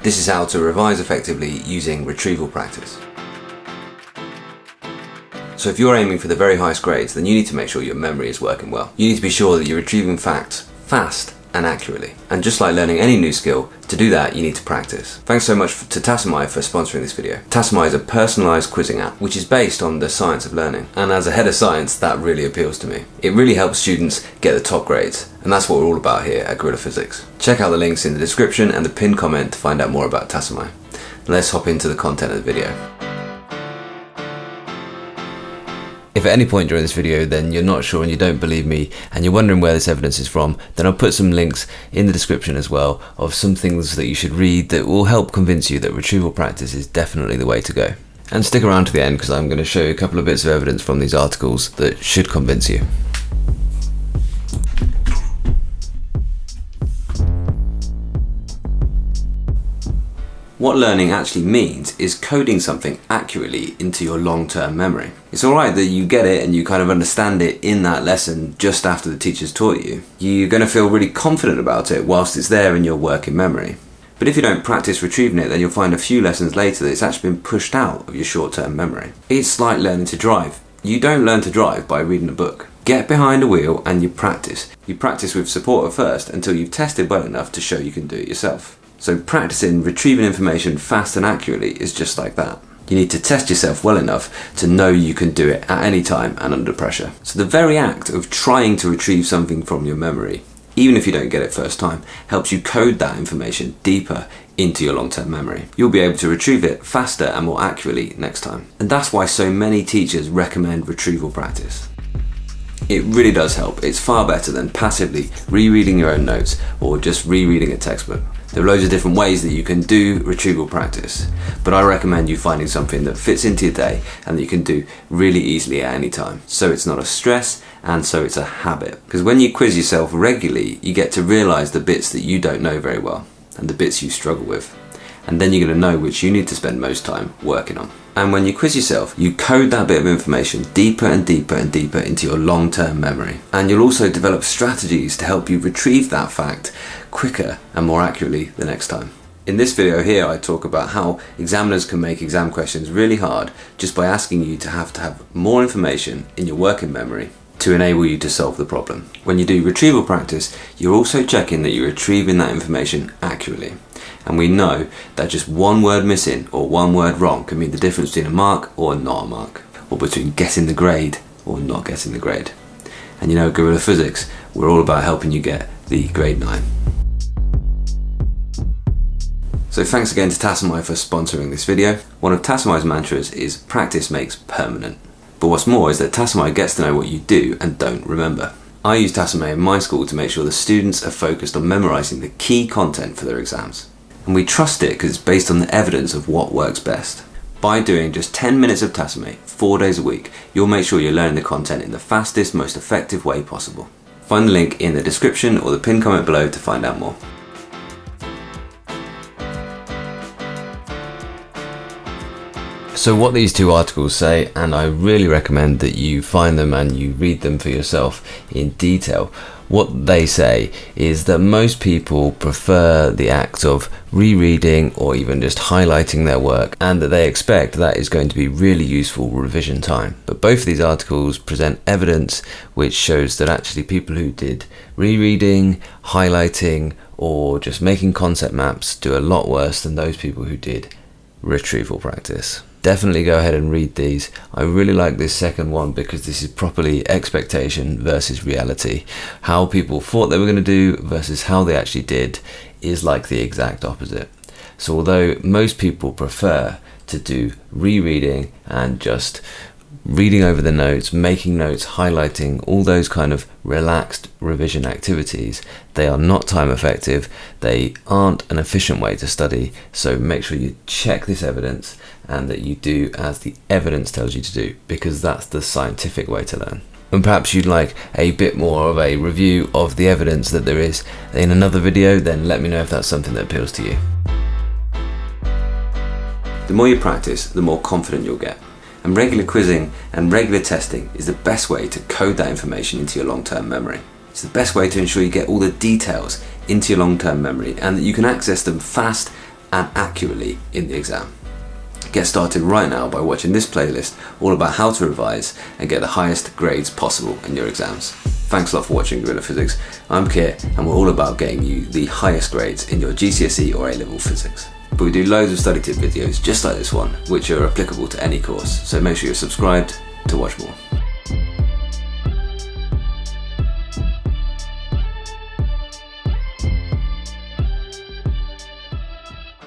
This is how to revise effectively using retrieval practice. So if you're aiming for the very highest grades, then you need to make sure your memory is working well. You need to be sure that you're retrieving facts fast and accurately. And just like learning any new skill, to do that you need to practice. Thanks so much to Tassomai for sponsoring this video. Tassomai is a personalised quizzing app which is based on the science of learning. And as a head of science, that really appeals to me. It really helps students get the top grades. And that's what we're all about here at Gorilla Physics. Check out the links in the description and the pinned comment to find out more about Tassomai. Let's hop into the content of the video. If at any point during this video then you're not sure and you don't believe me and you're wondering where this evidence is from, then I'll put some links in the description as well of some things that you should read that will help convince you that retrieval practice is definitely the way to go. And stick around to the end because I'm going to show you a couple of bits of evidence from these articles that should convince you. What learning actually means is coding something accurately into your long-term memory. It's alright that you get it and you kind of understand it in that lesson just after the teacher's taught you. You're going to feel really confident about it whilst it's there in your working memory. But if you don't practice retrieving it, then you'll find a few lessons later that it's actually been pushed out of your short-term memory. It's like learning to drive. You don't learn to drive by reading a book. Get behind a wheel and you practice. You practice with support at first until you've tested well enough to show you can do it yourself. So practicing retrieving information fast and accurately is just like that. You need to test yourself well enough to know you can do it at any time and under pressure. So the very act of trying to retrieve something from your memory, even if you don't get it first time, helps you code that information deeper into your long-term memory. You'll be able to retrieve it faster and more accurately next time. And that's why so many teachers recommend retrieval practice. It really does help. It's far better than passively rereading your own notes or just rereading a textbook. There are loads of different ways that you can do retrieval practice, but I recommend you finding something that fits into your day and that you can do really easily at any time. So it's not a stress and so it's a habit. Because when you quiz yourself regularly, you get to realize the bits that you don't know very well and the bits you struggle with. And then you're going to know which you need to spend most time working on. And when you quiz yourself, you code that bit of information deeper and deeper and deeper into your long-term memory. And you'll also develop strategies to help you retrieve that fact quicker and more accurately the next time. In this video here I talk about how examiners can make exam questions really hard just by asking you to have to have more information in your working memory to enable you to solve the problem. When you do retrieval practice, you're also checking that you're retrieving that information accurately and we know that just one word missing or one word wrong can mean the difference between a mark or not a mark, or between getting the grade or not getting the grade. And you know, Gorilla Physics, we're all about helping you get the grade 9. So thanks again to Tassomai for sponsoring this video. One of Tassomai's mantras is practice makes permanent. But what's more is that Tassomai gets to know what you do and don't remember. I use Tassomai in my school to make sure the students are focused on memorising the key content for their exams and we trust it because it's based on the evidence of what works best. By doing just 10 minutes of Tassomai, 4 days a week, you'll make sure you're learning the content in the fastest, most effective way possible. Find the link in the description or the pinned comment below to find out more. So what these two articles say, and I really recommend that you find them and you read them for yourself in detail, what they say is that most people prefer the act of rereading or even just highlighting their work and that they expect that is going to be really useful revision time. But both of these articles present evidence which shows that actually people who did rereading, highlighting or just making concept maps do a lot worse than those people who did retrieval practice definitely go ahead and read these. I really like this second one because this is properly expectation versus reality. How people thought they were going to do versus how they actually did is like the exact opposite. So although most people prefer to do rereading and just reading over the notes, making notes, highlighting, all those kind of relaxed revision activities, they are not time effective, they aren't an efficient way to study, so make sure you check this evidence and that you do as the evidence tells you to do, because that's the scientific way to learn. And perhaps you'd like a bit more of a review of the evidence that there is in another video, then let me know if that's something that appeals to you. The more you practice, the more confident you'll get and regular quizzing and regular testing is the best way to code that information into your long-term memory. It's the best way to ensure you get all the details into your long-term memory and that you can access them fast and accurately in the exam. Get started right now by watching this playlist all about how to revise and get the highest grades possible in your exams. Thanks a lot for watching Gorilla Physics. I'm Keir and we're all about getting you the highest grades in your GCSE or A-level physics. But we do loads of study tip videos just like this one, which are applicable to any course, so make sure you're subscribed to watch more.